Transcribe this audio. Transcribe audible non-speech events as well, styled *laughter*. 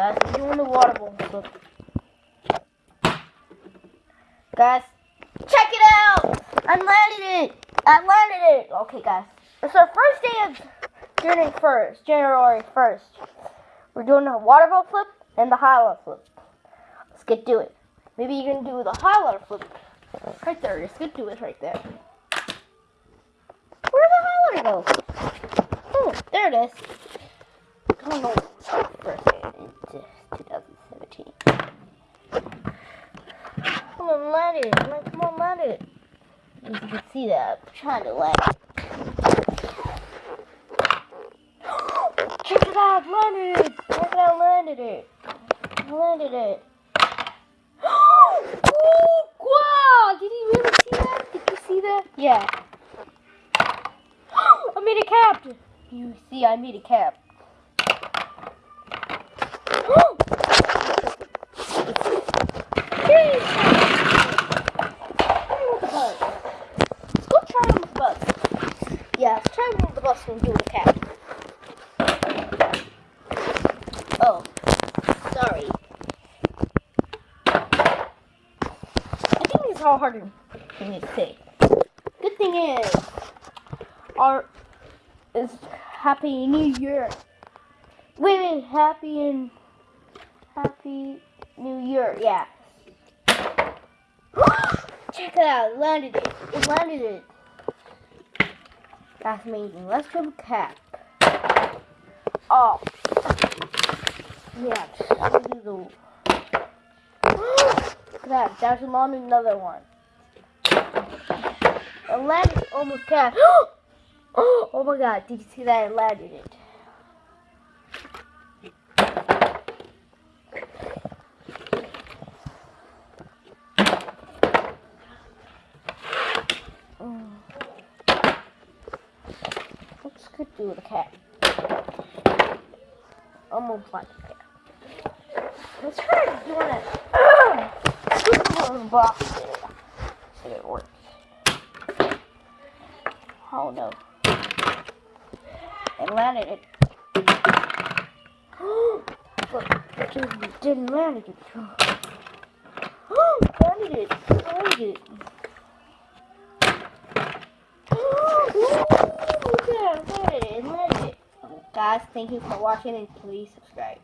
Guys, we're doing the water balloon flip. Guys, check it out! I landed it! I landed it! Okay, guys. It's our first day of January 1st. January 1st. We're doing the water ball flip and the highlight flip. Let's get to it. Maybe you can do the highlight flip right there. Let's get to it right there. Where the highlighter go? Oh, there it is. I don't know. First day in 2017. Come it. Like, Come on, land it. As you can see that, I'm trying to land. Check it out, landed it. Check it out, landed it. I landed it. *gasps* oh, wow! Did you really see that? Did you see that? Yeah. *gasps* I made a cap. You see, I made a cap. *gasps* Yay! Try with the bus. Let's go try on the bus. Yeah, let's Oh, sorry. I think it's all harder for me to say. Good thing is, our is Happy New Year. Wait, wait, Happy and Happy New Year, yeah. *gasps* Check it out, landed it. It landed it. That's amazing. Let's try the cap. Oh. Yeah, do. Look at that. There's on another one. Landed almost cap. *gasps* Oh my god, did you see that? It landed it. Go do the cat. Almost like a cat. Let's try doing it. Super *coughs* box. See if it works. Oh no. It landed it. *gasps* but it didn't land it. *gasps* landed it. Landed it. Guys, thank you for watching and please subscribe.